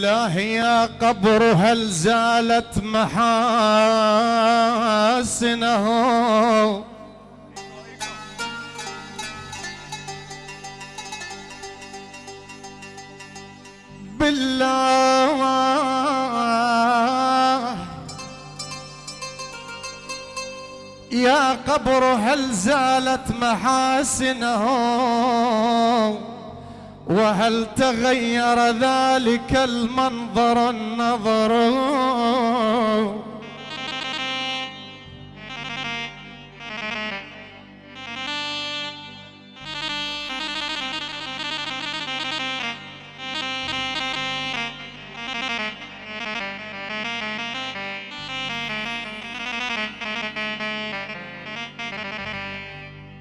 بالله يا قبر هل زالت محاسنه؟ بالله يا قبر هل زالت محاسنه؟ وهل تغير ذلك المنظر النظر؟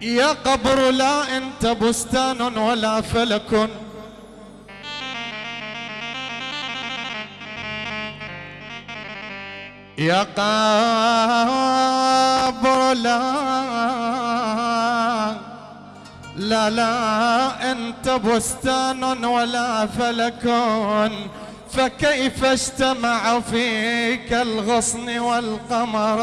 يا قبر لا انت بستان ولا فلك. يا قبر لا لا لا انت بستان ولا فلك. فكيف اجتمع فيك الغصن والقمر؟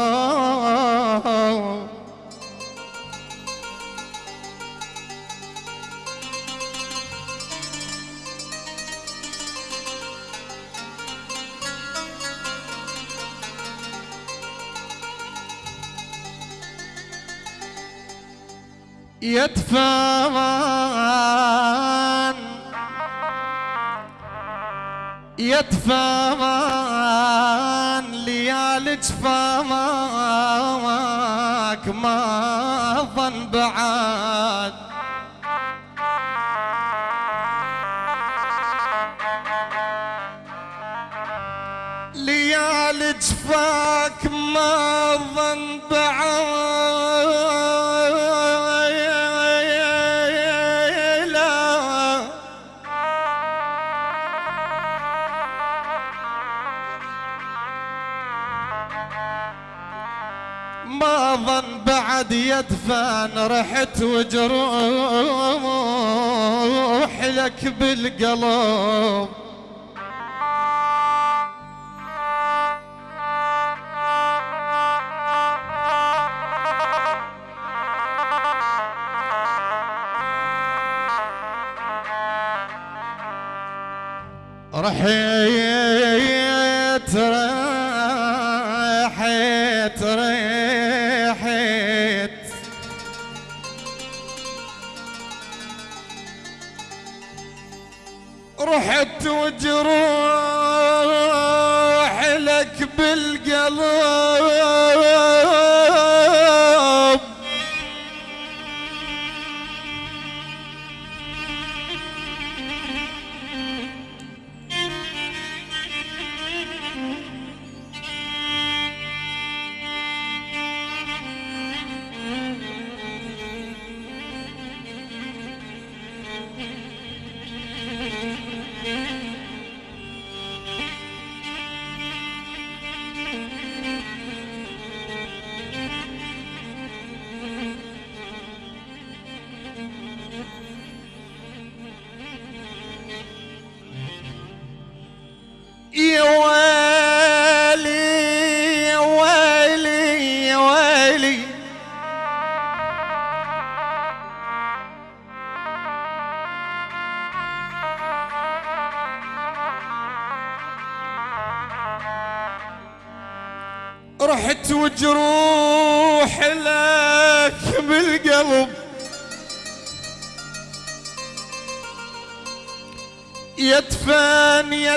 يدفعان. يدفعان ليالي جفاك ما ظن بعاد. ليالي جفاك ما ظن بعاد. ظن بعد يدفن رحت وجروح لك بالقلب رحيت رحيت. بالقلب يا ويلي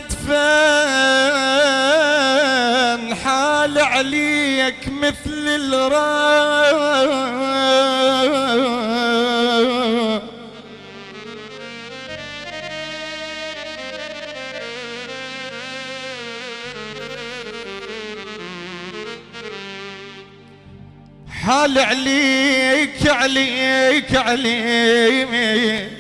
يدفن حال عليك مثل الرا. حال عليك عليك عليك.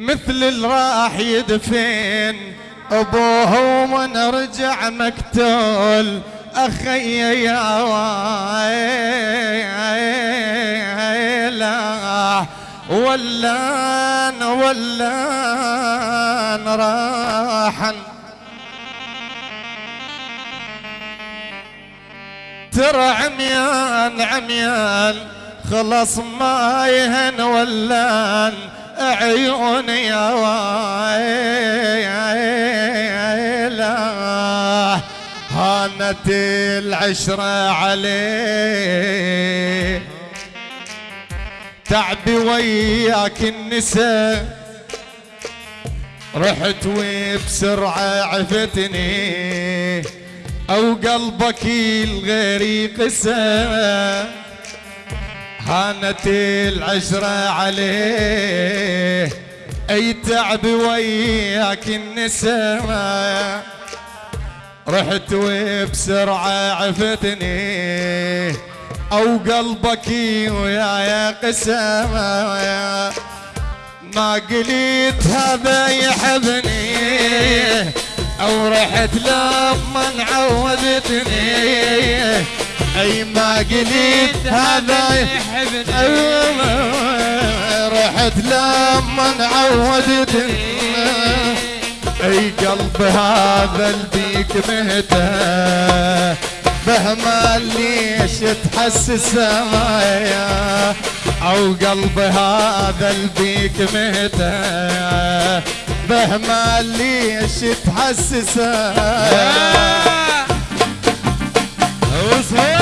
مثل اللي راح يدفن أبوه ومن رجع مقتول. أخي يا ويلا ولان ولان راحن ترى عميان عميان خلص ما يهن ولان. عيوني يا ويلا. هانت العشرة عليه. تعبي وياك النساء. رحت وبسرعة عفتني. أو قلبك الغيري قسى هانت العشرة عليه. أي تعب وياك النساء رحت وبسرعة عفتني. أو قلبك ويايا قسامة ما قليت هذا يحبني. أو رحت لما عودتني. اي ما قلت هذا يحبني رحت لما عودتني أي قلب هذا البيك مهته بهما ليش تحسس معايا أو قلب هذا البيك مهته بهما ليش تحسس حي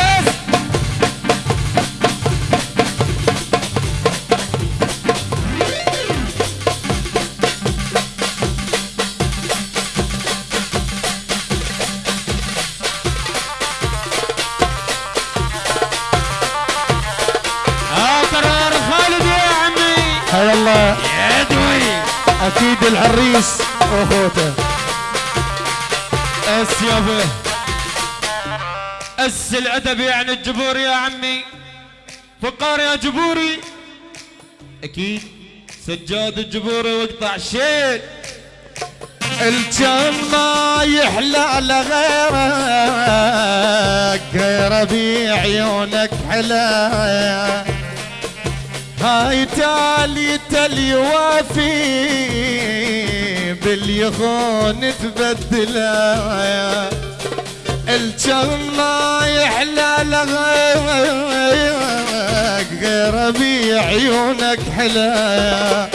العريس واخوته اس يابا أس الأدب يعني الجبور يا عمي. فقار يا جبوري. أكيد سجاد الجبوري واقطع شيل. الجن ما يحلى لغيرك غير بعيونك حلايا هاي تالي تلي وافي. باليخون تبدلها الجن ما يحلى لغيرك غير بعيونك حلا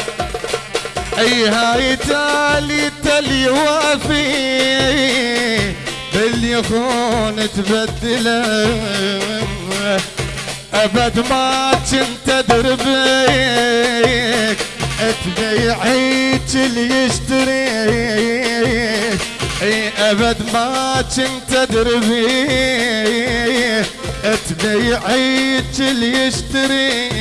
أي هاي تالي تلي وافي. باليخون تبدلها أبد ما كنت دربيك تبيعيك اللي يشتريك إي أبد ما كنت دربيك تبيعيك اللي يشتريك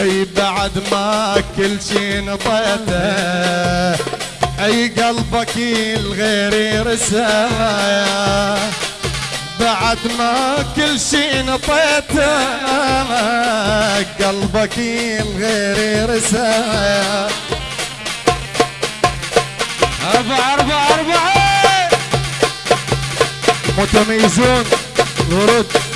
إي بعد ما كل شي نطيته إي قلبك الغير رساله بعد ما كل شي نطيته قلبك الغير رسايا أربعة أربعة أربعة. متميزون ورد.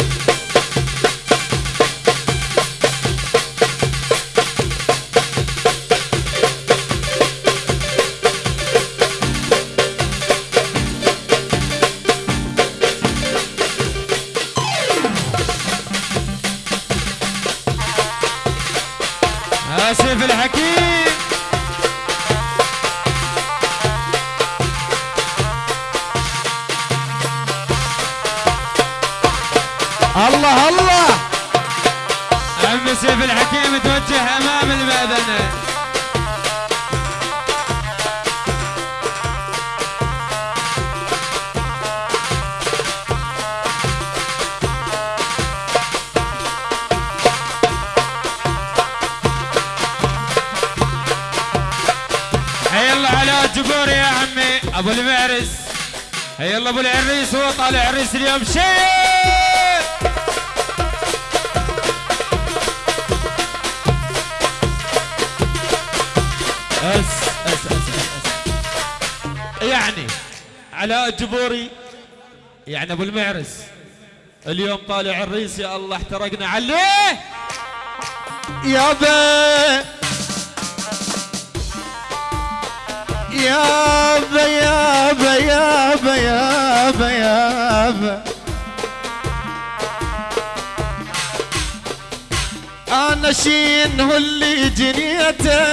أبو المعرس. حي الله أبو العريس هو طالع عريس اليوم شيء. أس أس أس أس. يعني علاء الجبوري يعني أبو المعرس اليوم طالع عريس يا الله احترقنا عليه. يابا يابا يابا يابا يابا يابا أنا شين اللي جنيته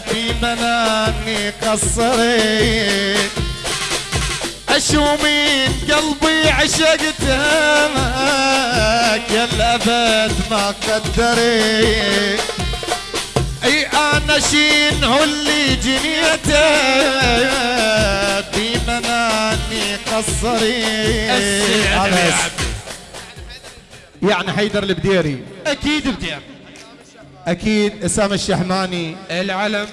في منامي قصري. اشومين قلبي عشقتك يا الأبد ما قدري. أي أنا شين هو اللي جنيته في منامي قصري يعني حيدر البديري. أكيد بدير أكيد اسامه الشحماني. العلم.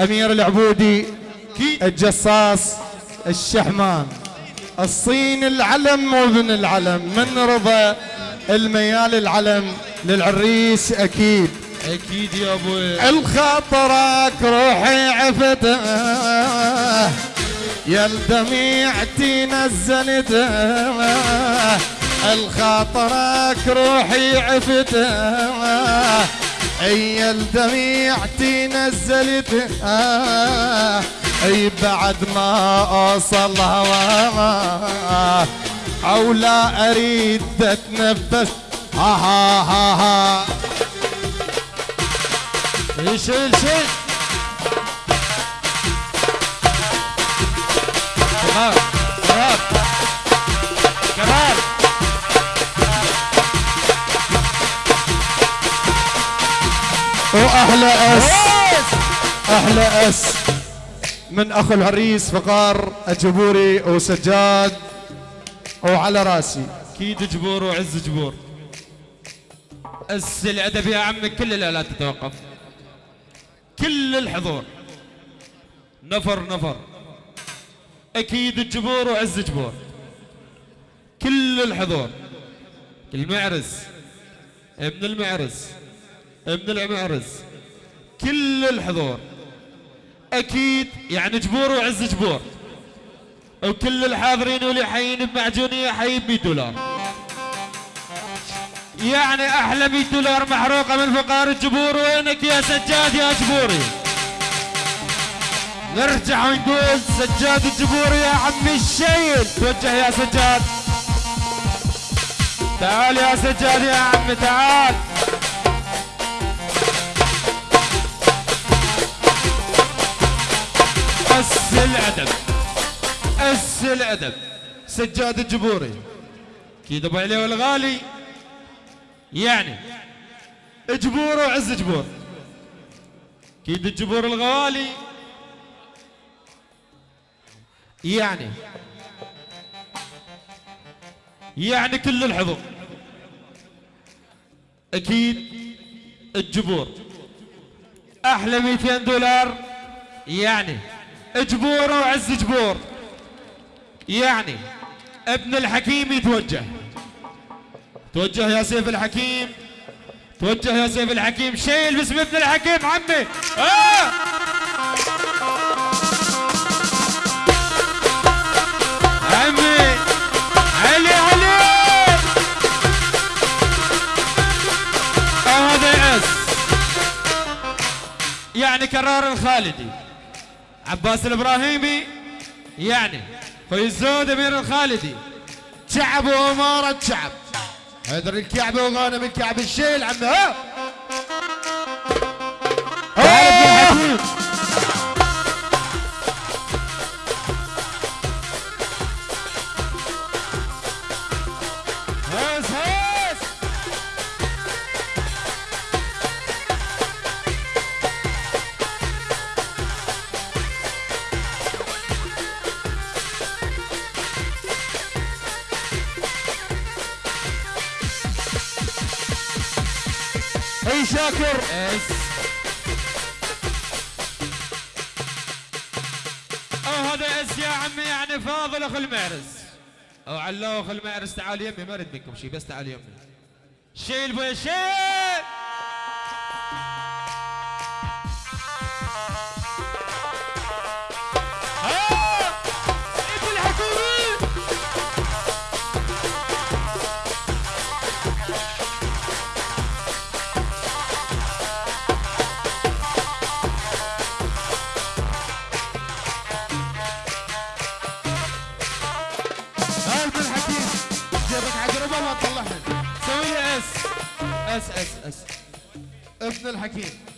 أمير العبودي. الجصاص. الشحمان. الصين العلم وابن العلم. من رضا الميال العلم للعريس أكيد. أكيد يا أبوي الخاطرك روحي عفته. يا الدميعتي نزلته الخاطرك روحي عفته. أي الدميعتي نزلته أي بعد ما أوصل هوا أو لا أريد أتنفس. ها ها ها ها شيل شيل كمان كمان كمان وأحلى أس. أحلى أس. من أخو العريس فقار الجبوري وسجاد. وعلى راسي. أكيد جبور وعز جبور. أس الأدب يا عمي كل الآلات تتوقف. كل الحضور. نفر نفر. أكيد الجبور وعز جبور كل الحضور. المعرس. ابن المعرس. ابن المعرس. كل الحضور. أكيد يعني جبور وعز جبور وكل الحاضرين واللي حيين بمعجونية حي ب 100 دولار. يعني أحلى 100 دولار محروقة من فقار الجبور. وينك يا سجاد يا جبوري؟ نرجع ونقول سجاد الجبوري يا عمي الشيل. توجه يا سجاد. تعال يا سجاد يا عمي تعال. أس الأدب أس الأدب. سجاد الجبوري. كيد أبو علي والغالي يعني جبور وعز جبور. كيد الجبور الغوالي. يعني يعني كل الحضور. أكيد الجبور. أحلى 200 دولار. يعني جبور وعز جبور. يعني ابن الحكيم يتوجه. توجه يا سيف الحكيم. توجه يا سيف الحكيم. شيل باسم ابن الحكيم عمي. آه! عمي. علي علي. هذا يعني كرار الخالدي. عباس الإبراهيمي يعني. خوي الزود أمير الخالدي. شعب وأمارة شعب. حيدر الكعبه وغانم الكعب الشيل عمي ها تعال ابن الحكيم أي شاكر؟ اس آه هذا اس يا عمي؟ يعني فاضل أخو المعرس. أو علو أخو المعرس تعال يمي ما أريد منكم شيء بس تعال يمي. شيل بويا الحكيم.